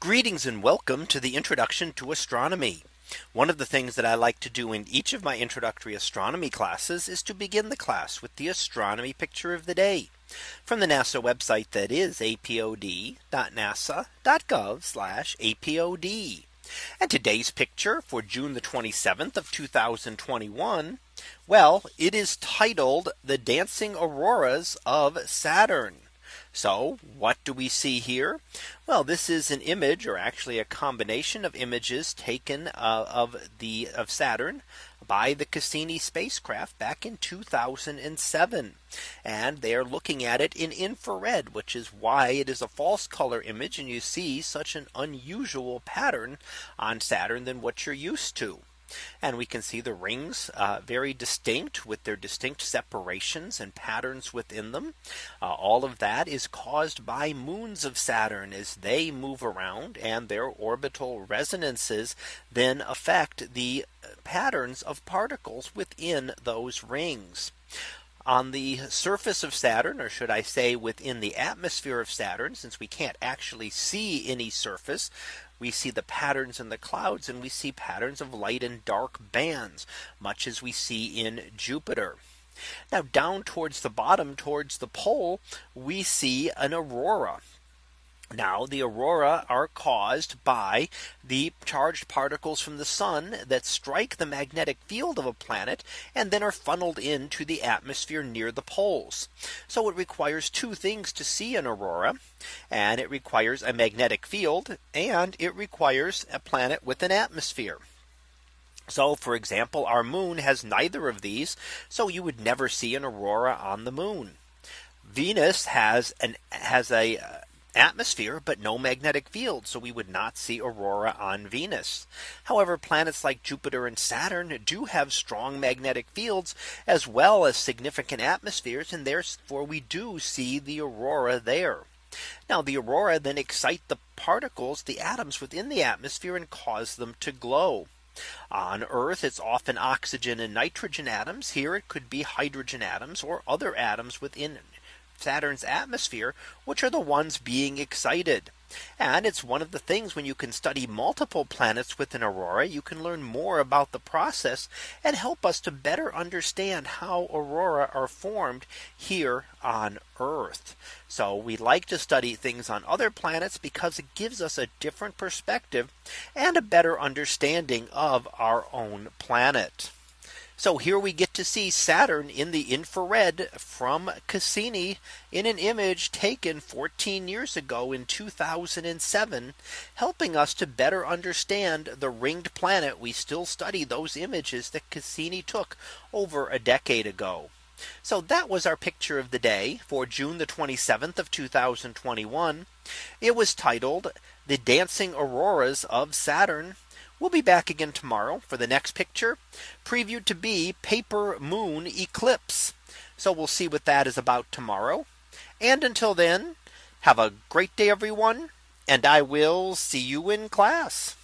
Greetings and welcome to the introduction to astronomy. One of the things that I like to do in each of my introductory astronomy classes is to begin the class with the astronomy picture of the day from the NASA website that is apod.nasa.gov apod. And today's picture for June the 27th of 2021. Well, it is titled the dancing auroras of Saturn. So what do we see here? Well, this is an image or actually a combination of images taken uh, of the of Saturn by the Cassini spacecraft back in 2007. And they are looking at it in infrared, which is why it is a false color image. And you see such an unusual pattern on Saturn than what you're used to. And we can see the rings uh, very distinct with their distinct separations and patterns within them. Uh, all of that is caused by moons of Saturn as they move around and their orbital resonances then affect the patterns of particles within those rings on the surface of Saturn, or should I say within the atmosphere of Saturn, since we can't actually see any surface, we see the patterns in the clouds and we see patterns of light and dark bands, much as we see in Jupiter. Now down towards the bottom towards the pole, we see an aurora. Now the aurora are caused by the charged particles from the sun that strike the magnetic field of a planet and then are funneled into the atmosphere near the poles. So it requires two things to see an aurora. And it requires a magnetic field and it requires a planet with an atmosphere. So for example, our moon has neither of these. So you would never see an aurora on the moon. Venus has an has a atmosphere, but no magnetic field. So we would not see aurora on Venus. However, planets like Jupiter and Saturn do have strong magnetic fields as well as significant atmospheres. And therefore we do see the aurora there. Now the aurora then excite the particles, the atoms within the atmosphere and cause them to glow. On Earth, it's often oxygen and nitrogen atoms. Here it could be hydrogen atoms or other atoms within Saturn's atmosphere, which are the ones being excited. And it's one of the things when you can study multiple planets with an aurora, you can learn more about the process and help us to better understand how aurora are formed here on Earth. So we like to study things on other planets because it gives us a different perspective and a better understanding of our own planet. So here we get to see Saturn in the infrared from Cassini in an image taken 14 years ago in 2007, helping us to better understand the ringed planet. We still study those images that Cassini took over a decade ago. So that was our picture of the day for June the 27th of 2021. It was titled the dancing auroras of Saturn. We'll be back again tomorrow for the next picture previewed to be paper moon eclipse. So we'll see what that is about tomorrow. And until then, have a great day, everyone. And I will see you in class.